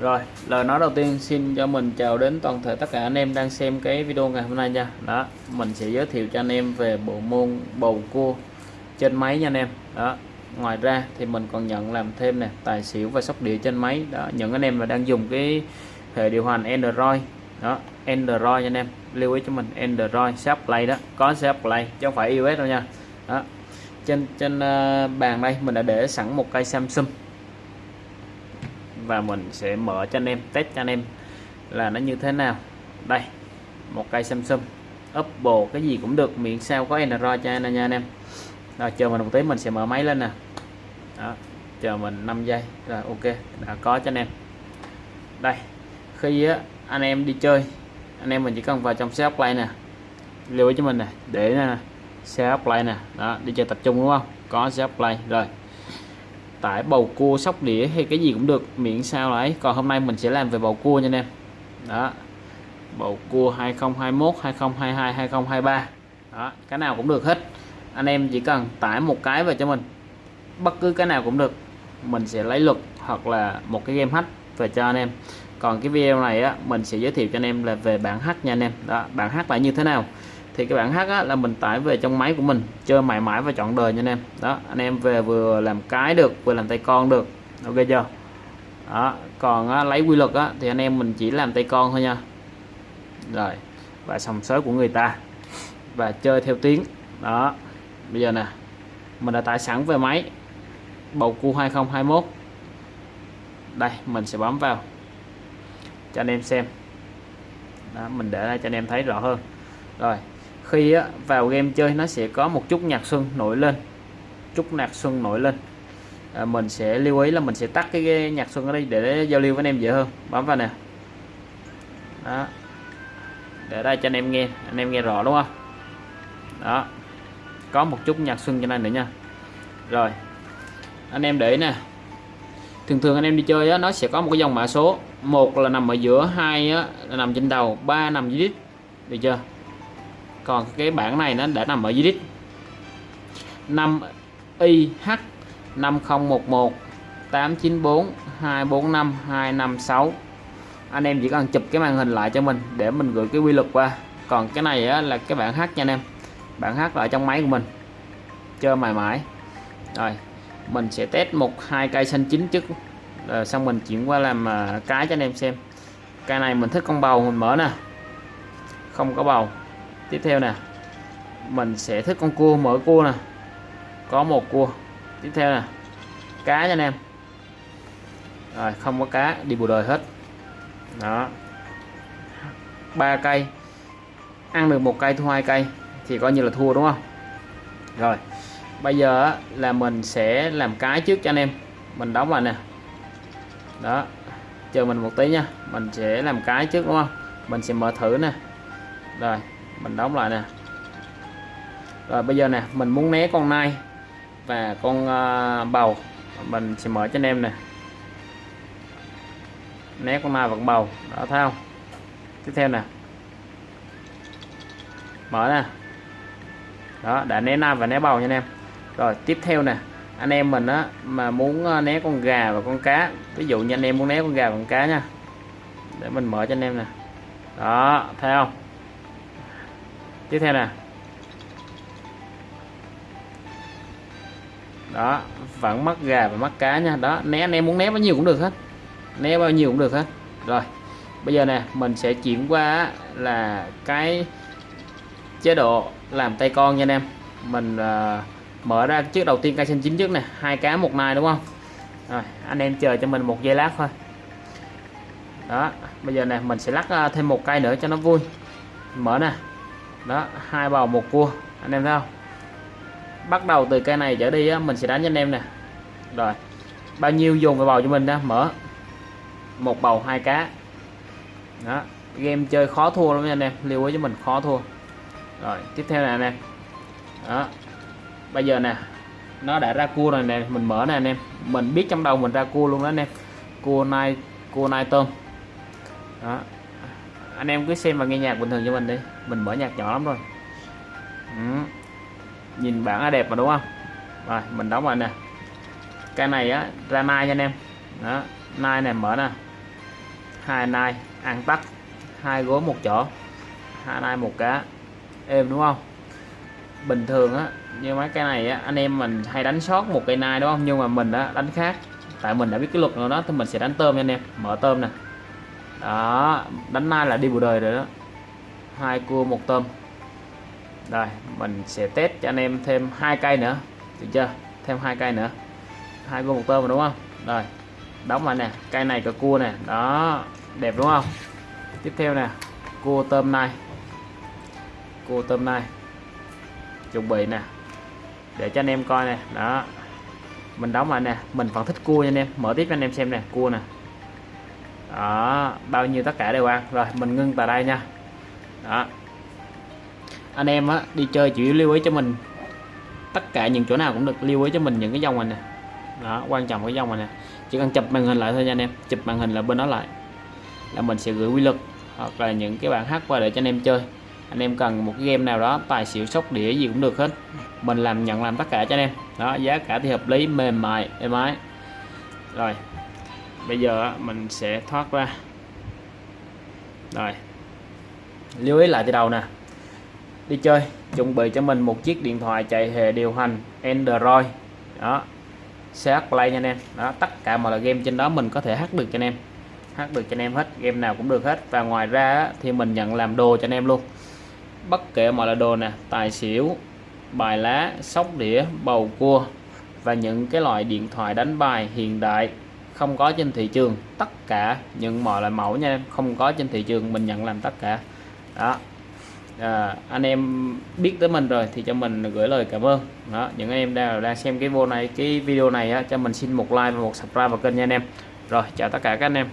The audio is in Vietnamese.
Rồi, lời nói đầu tiên xin cho mình chào đến toàn thể tất cả anh em đang xem cái video ngày hôm nay nha. Đó, mình sẽ giới thiệu cho anh em về bộ môn bầu cua trên máy nha anh em. Đó, ngoài ra thì mình còn nhận làm thêm nè, tài xỉu và sóc đĩa trên máy. Đó, những anh em mà đang dùng cái hệ điều hành Android. Đó, Android nha anh em. Lưu ý cho mình Android Sharp Play đó, có Sharp Play chứ không phải iOS đâu nha. Đó. Trên trên uh, bàn đây mình đã để sẵn một cây Samsung và mình sẽ mở cho anh em test cho anh em là nó như thế nào. Đây một cây Samsung. Oppo cái gì cũng được miệng sao có Android cho anh nha anh em. Rồi chờ mình một tí mình sẽ mở máy lên nè. Đó chờ mình 5 giây. Rồi ok đã có cho anh em. Đây khi á, anh em đi chơi anh em mình chỉ cần vào trong xe play nè. Lưu ý cho mình nè để nè xe play nè. Đó đi chơi tập trung đúng không? Có xe play rồi tải bầu cua sóc đĩa hay cái gì cũng được, miễn sao là ấy. Còn hôm nay mình sẽ làm về bầu cua nha anh em. Đó. Bầu cua 2021 2022 2023 đó, cái nào cũng được hết. Anh em chỉ cần tải một cái về cho mình. Bất cứ cái nào cũng được. Mình sẽ lấy luật hoặc là một cái game hack về cho anh em. Còn cái video này á, mình sẽ giới thiệu cho anh em là về bản hack nha anh em. Đó, bản hack là như thế nào? Thì cái bản hát á, là mình tải về trong máy của mình chơi mãi mãi và chọn đời nha anh em. Đó anh em về vừa làm cái được vừa làm tay con được. Ok chưa? Đó còn á, lấy quy luật á, thì anh em mình chỉ làm tay con thôi nha. Rồi và sòng sới của người ta. Và chơi theo tiếng. Đó bây giờ nè mình đã tải sẵn về máy. Bầu cua 2021 đây mình sẽ bấm vào. Cho anh em xem. Đó, mình để ra cho anh em thấy rõ hơn. Rồi khi á, vào game chơi nó sẽ có một chút nhạc xuân nổi lên. Chút nhạc xuân nổi lên. À, mình sẽ lưu ý là mình sẽ tắt cái, nhạc xuân ở đây để giao lưu với anh em dễ hơn. Bấm vào nè. Đó. Để đây cho anh em nghe anh em nghe rõ đúng không? Đó. Có một chút nhạc xuân cho nên nữa nha. Rồi. Anh em để nè. Thường thường anh em đi chơi á, nó sẽ có một cái dòng mã số. Một là nằm ở giữa hai á, là nằm trên đầu ba nằm dưới đít. Được chưa? Còn cái bảng này nó đã nằm ở dưới đít. 5 IH 5011 894 245 256 anh em chỉ cần chụp cái màn hình lại cho mình để mình gửi cái quy luật qua. Còn cái này á, là cái bản H nha anh em. Bảng H là ở trong máy của mình. Chơi mãi mãi. Rồi mình sẽ test một hai cây xanh chín trước. Rồi xong mình chuyển qua làm à, cái cho anh em xem. Cây này mình thích con bầu mình mở nè. Không có bầu tiếp theo nè, mình sẽ thích con cua, mở cua nè. Có một cua. Tiếp theo nè, cá nha anh em. Rồi, không có cá, đi bù đời hết. Đó. Ba cây. Ăn được một cây, thu hai cây, thì coi như là thua, đúng không? Rồi, bây giờ là mình sẽ làm cái trước cho anh em. Mình đóng lại nè. Đó, chờ mình một tí nha. Mình sẽ làm cái trước, đúng không? Mình sẽ mở thử nè. Rồi mình đóng lại nè. Rồi bây giờ nè mình muốn né con nai và con uh, bầu. Mình sẽ mở cho anh em nè. Né con nai và con bầu. Đó thấy không? Tiếp theo nè. Mở nè. Đó đã né nai và né bầu nha anh em. Rồi tiếp theo nè. Anh em mình á mà muốn ờ, né con gà và con cá. Ví dụ như anh em muốn né con gà và con cá nha. Để mình mở cho anh em nè. Đó thấy không? Tiếp theo nè. Đó vẫn mắc gà và mắc cá nha. Đó né anh em muốn né bao nhiêu cũng được hết. Né bao nhiêu cũng được hết. Rồi bây giờ nè mình sẽ chuyển qua là cái chế độ làm tay con nha anh em. Mình uh, mở ra trước đầu tiên cây xanh chính trước nè. Hai cá một nai đúng không? Rồi anh em chờ cho mình một giây lát thôi. Đó bây giờ nè mình sẽ lắc uh, thêm một cây nữa cho nó vui. Mở nè đó hai bầu một cua. Anh em thấy không? Bắt đầu từ cây này trở đi á, mình sẽ đánh cho anh em nè. Rồi bao nhiêu dùng cái bầu cho mình đó mở. Một bầu hai cá. Đó game chơi khó thua lắm nha anh em. Lưu ý cho mình khó thua. Rồi tiếp theo nè anh em. Đó bây giờ nè nó đã ra cua rồi nè mình mở nè anh em. Mình biết trong đầu mình ra cua luôn đó anh em. Cua nai cua nai tôm. Đó anh em cứ xem và nghe nhạc bình thường cho mình đi. Mình mở nhạc nhỏ lắm rồi. Ừ. nhìn bảng là đẹp mà đúng không? Rồi, mình đóng lại nè. Cái này á, ra nai nha anh em. Đó, nai này mở nè. Hai nai, ăn tắt hai gối một chỗ. Hai nai một cá êm đúng không? Bình thường á, như mấy cái này á, anh em mình hay đánh sót một cây nai đúng không? Nhưng mà mình á, đánh khác. Tại mình đã biết cái luật nào đó, thì mình sẽ đánh tôm nha anh em. Mở tôm nè đó, đánh nai là đi bù đời rồi đó. Hai cua, một tôm. Rồi, mình sẽ test cho anh em thêm hai cây nữa. Được chưa? Thêm hai cây nữa. Hai cua, một tôm rồi đúng không? Rồi, đóng lại nè. Cây này có cua nè. Đó, đẹp đúng không? Tiếp theo nè, cua tôm này. Cua tôm này. Chuẩn bị nè. Để cho anh em coi nè. Đó, mình đóng lại nè. Mình vẫn thích cua nha anh em. Mở tiếp cho anh em xem nè, cua nè đó, bao nhiêu tất cả đều ăn. Rồi, mình ngưng tại đây nha. Đó. Anh em á, đi chơi chỉ lưu ý cho mình. Tất cả những chỗ nào cũng được lưu ý cho mình những cái dòng này nè. Đó, quan trọng cái dòng này nè. Chỉ cần chụp màn hình lại thôi nha anh em. Chụp màn hình là bên đó lại là mình sẽ gửi quy luật hoặc là những cái bản hát qua để cho anh em chơi. Anh em cần một cái game nào đó, tài xỉu, sóc đĩa gì cũng được hết. Mình làm, nhận làm tất cả cho anh em. Đó, giá cả thì hợp lý, mềm mại, êm ái. Rồi bây giờ mình sẽ thoát ra. Rồi. Lưu ý lại từ đầu nè. Đi chơi, chuẩn bị cho mình một chiếc điện thoại chạy hệ điều hành Android. Đó. CH Play nha anh em. Đó, tất cả mọi là game trên đó mình có thể hát được cho anh em. Hát được cho anh em hết, game nào cũng được hết. Và ngoài ra thì mình nhận làm đồ cho anh em luôn. Bất kể mọi là đồ nè, tài xỉu, bài lá, sóc đĩa, bầu cua và những cái loại điện thoại đánh bài hiện đại không có trên thị trường tất cả những mọi loại mẫu nha em không có trên thị trường mình nhận làm tất cả. Đó. À, anh em biết tới mình rồi thì cho mình gửi lời cảm ơn. Đó những anh em đang đang xem cái vô này cái video này á, cho mình xin một like và một subscribe vào kênh nha anh em. Rồi chào tất cả các anh em.